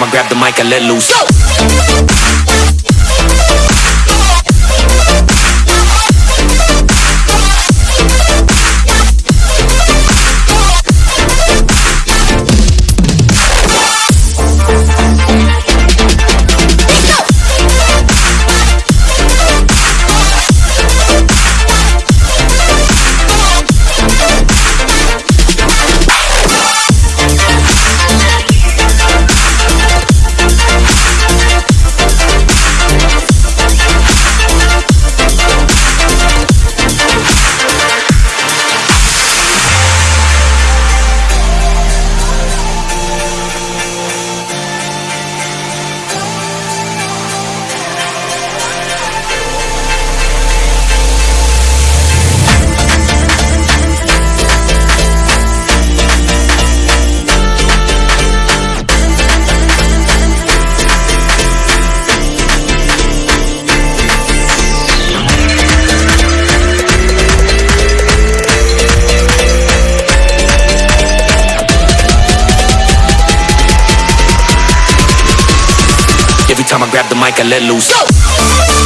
I grab the mic, I let loose. Every I'ma grab the mic and let loose. Go!